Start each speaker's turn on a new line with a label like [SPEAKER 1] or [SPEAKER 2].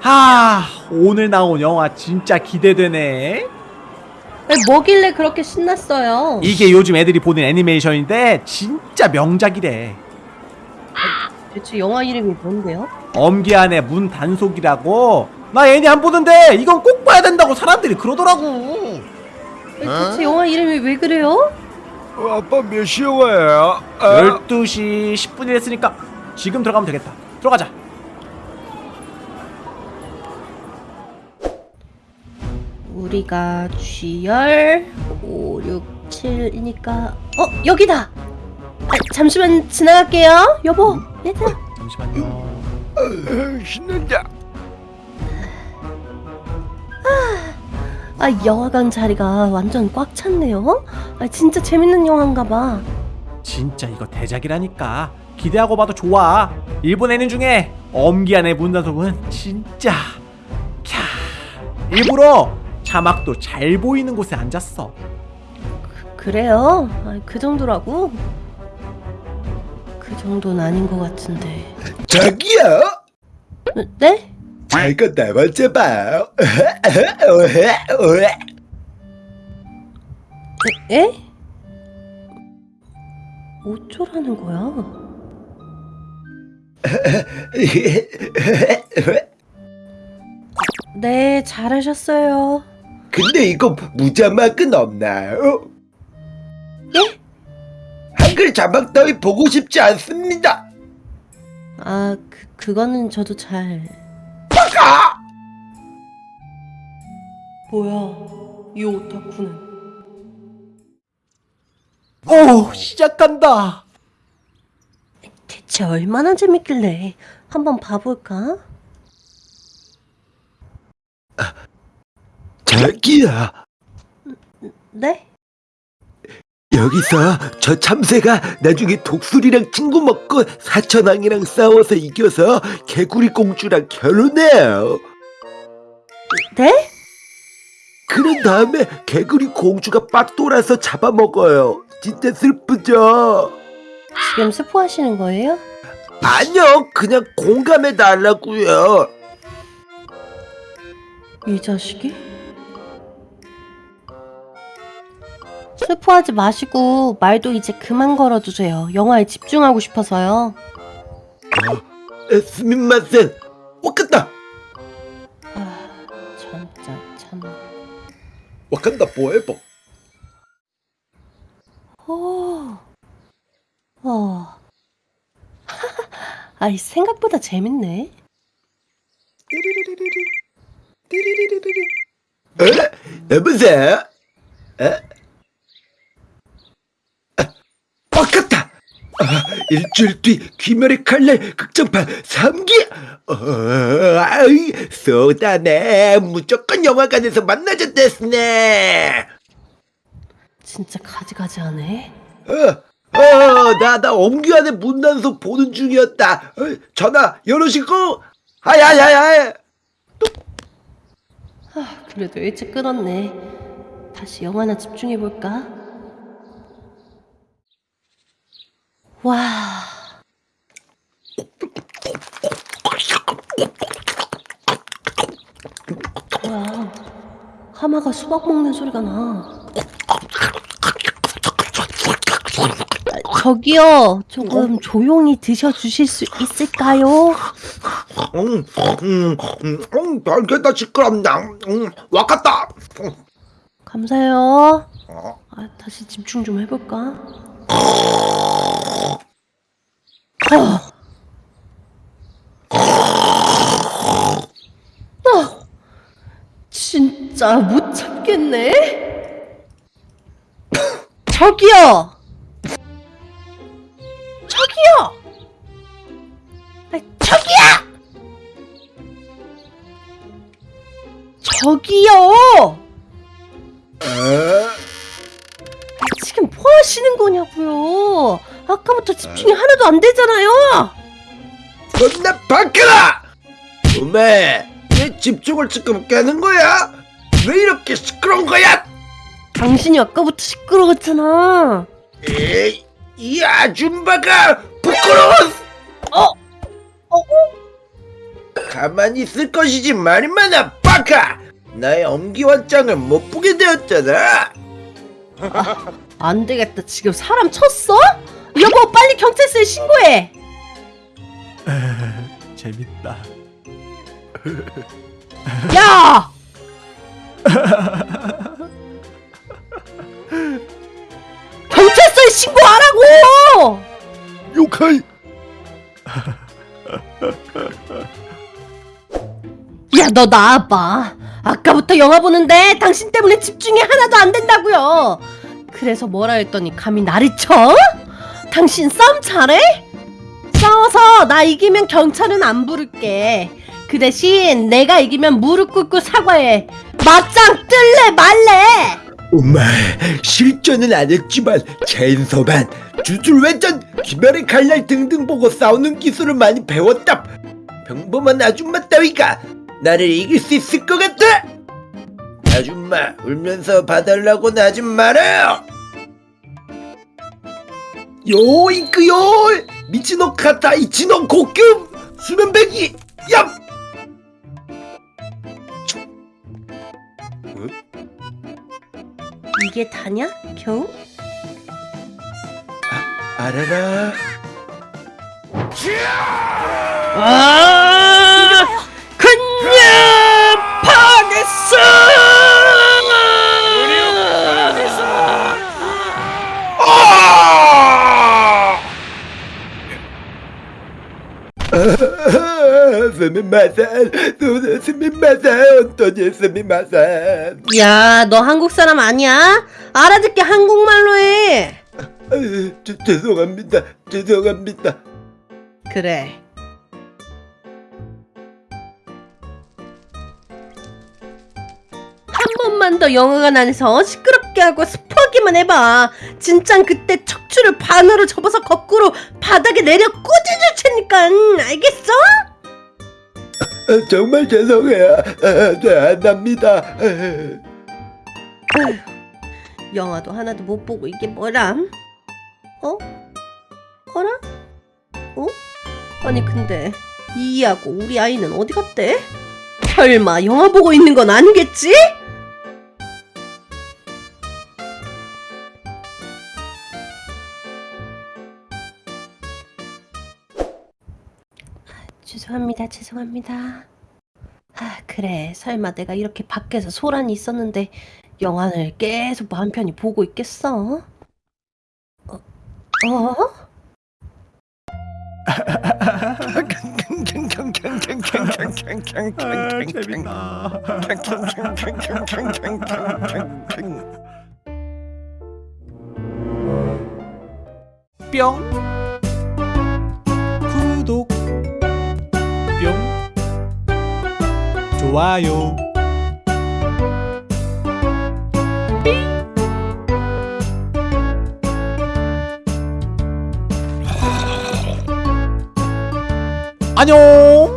[SPEAKER 1] 하 오늘 나온 영화 진짜 기대되네
[SPEAKER 2] 뭐길래 그렇게 신났어요?
[SPEAKER 1] 이게 요즘 애들이 보는 애니메이션인데 진짜 명작이래
[SPEAKER 2] 대체 영화 이름이 뭔데요?
[SPEAKER 1] 엄기안의 문 단속이라고 나 애니 안 보는데 이건 꼭 봐야 된다고 사람들이 그러더라고
[SPEAKER 2] 대체 영화 이름이 왜 그래요?
[SPEAKER 3] 어, 아빠 몇 시에 와요? 아,
[SPEAKER 1] 12시 10분이 됐으니까 지금 들어가면 되겠다 들어가자
[SPEAKER 2] 우리가 G열 5, 6, 7이니까. 어 여기다! 아, 잠시만 지나갈게요. 여보 얘들아
[SPEAKER 1] 잠시만요.
[SPEAKER 3] 아, 신난다.
[SPEAKER 2] 아 영화관 자리가 완전 꽉 찼네요. 아 진짜 재밌는 영화인가봐.
[SPEAKER 1] 진짜 이거 대작이라니까. 기대하고 봐도 좋아. 일본 애니 중에 엄기안의 문 단속은 진짜. 캬 일부러 자막도 잘 보이는 곳에 앉았어
[SPEAKER 2] 그 래요? 아, 그 정도라고? 그 정도는 아닌 것 같은데
[SPEAKER 3] 자기야,
[SPEAKER 2] 어, 네?
[SPEAKER 3] 자기가 나만 잡아요.
[SPEAKER 2] 에? 어쩌라는 거야? 네, 잘하셨어요.
[SPEAKER 3] 근데 이거 무자막은 없나요?
[SPEAKER 2] 예?
[SPEAKER 3] 한글 자막 따위 보고 싶지 않습니다.
[SPEAKER 2] 아, 그, 그거는 저도 잘.
[SPEAKER 3] 아!
[SPEAKER 2] 뭐야, 이 오타쿠는.
[SPEAKER 1] 오 시작한다
[SPEAKER 2] 대체 얼마나 재밌길래. 한번 봐볼까?
[SPEAKER 3] 자기야,
[SPEAKER 2] 네?
[SPEAKER 3] 여기서 저 참새가 나중에 독수리랑 친구 먹고 사천왕이랑 싸워서 이겨서 개구리 공주랑 결혼해요.
[SPEAKER 2] 네?
[SPEAKER 3] 그런 다음에 개구리 공주가 빡 돌아서 잡아먹어요. 진짜 슬프죠?
[SPEAKER 2] 지금 스포하시는 거예요?
[SPEAKER 3] 아니요, 그냥 공감해 달라고요.
[SPEAKER 2] 이 자식이? 스포하지 마시고 말도 이제 그만 걸어주세요. 영화에 집중하고 싶어서요.
[SPEAKER 3] 스미마센, 와칸다,
[SPEAKER 2] 아, 진짜 참.
[SPEAKER 3] 와칸다 포에버.
[SPEAKER 2] 오, 어. 아이 생각보다 재밌네.
[SPEAKER 3] 에? 여보세요? 에? 와칸다. 아, 일주일 뒤 귀멸의 칼날 극장판 3기. 어, 아이, 쏘다네. 무조건 영화관에서 만나자 됐네.
[SPEAKER 2] 진짜 가지가지하네.
[SPEAKER 3] 어, 어, 나, 나 엄규한의 문단속 보는 중이었다. 어, 전화 열으시고, 아야야야.
[SPEAKER 2] 아, 그래도 일찍 끊었네. 다시 영화나 집중해 볼까? 와, 뭐야? 하마가 수박 먹는 소리가 나. 아, 저기요, 조금 조용히 드셔주실 수 있을까요?
[SPEAKER 3] 음, 음, 음, 음, 별게다 시끄럽다. 음, 와갔다.
[SPEAKER 2] 감사해요. 아, 다시 집중 좀 해볼까? 아. 아, 진짜 못 참겠네. 저기요. 저기요. 아, 저기요. 저기요. 아까부터 집중이 하나도 안 되잖아요.
[SPEAKER 3] 존나 바뀌라! 오메, 내 집중을 지금 깨는 거야? 왜 이렇게 시끄러운 거야?
[SPEAKER 2] 당신이 아까부터 시끄러웠잖아.
[SPEAKER 3] 에이, 이 아줌마가 부끄러워!
[SPEAKER 2] 어? 어?
[SPEAKER 3] 가만히 있을 것이지 말이마나 빠카 나의 엄기화장을 못 보게 되었잖아
[SPEAKER 2] 안 되겠다. 지금 사람 쳤어? 여보, 빨리 경찰서에 신고해.
[SPEAKER 1] 재밌다.
[SPEAKER 2] 야! 경찰서에 신고하라고!
[SPEAKER 3] 욕할
[SPEAKER 2] 야, 너 나와봐. 아까부터 영화 보는데 당신 때문에 집중이 하나도 안 된다고요. 그래서 뭐라 했더니 감히 나를 쳐? 당신 싸움 잘해? 싸워서 나 이기면 경찰은 안 부를게. 그 대신 내가 이기면 무릎 꿇고 사과해. 맞짱 뜰래 말래?
[SPEAKER 3] 엄마 실전은 안 했지만 체인소반 주술회전 기별의 칼날 등등 보고 싸우는 기술을 많이 배웠다 평범한 아줌마 따위가 나를 이길 수 있을 것 같아 아줌마 울면서 봐달라고는 하지 말아요 요이크요 미치노 카타 이치노 고급 수면배기 얍
[SPEAKER 2] 이게 다냐? 겨우?
[SPEAKER 3] 알아라
[SPEAKER 2] 아! 야, 너 한국 사람 아니야? 알아듣게 한국말로 해.
[SPEAKER 3] 죄- 죄송합니다 죄송합니다
[SPEAKER 2] 그래. 한 번만 더 영화관 안에서 시끄럽게 하고 스포하기만 해봐. 진짠 그때 척추를 반으로 접어서 거꾸로 바닥에 내려 꽂아줄 테니까 알겠어?
[SPEAKER 3] 아, 정말 죄송해요 아, 네안 합니다
[SPEAKER 2] 영화도 하나도 못 보고 이게 뭐람? 어? 어라? 어? 아니 근데 이이하고 우리 아이는 어디 갔대? 설마 영화 보고 있는 건 아니겠지? 죄송합니다, 죄송합니다. 아, 그래. 설마 내가 이렇게 밖에서 소란이 있었는데 영화를 계속 마음 편히 보고 있겠어? 어? 어?
[SPEAKER 1] 아, 재밌다. 뿅 좋아요. 안녕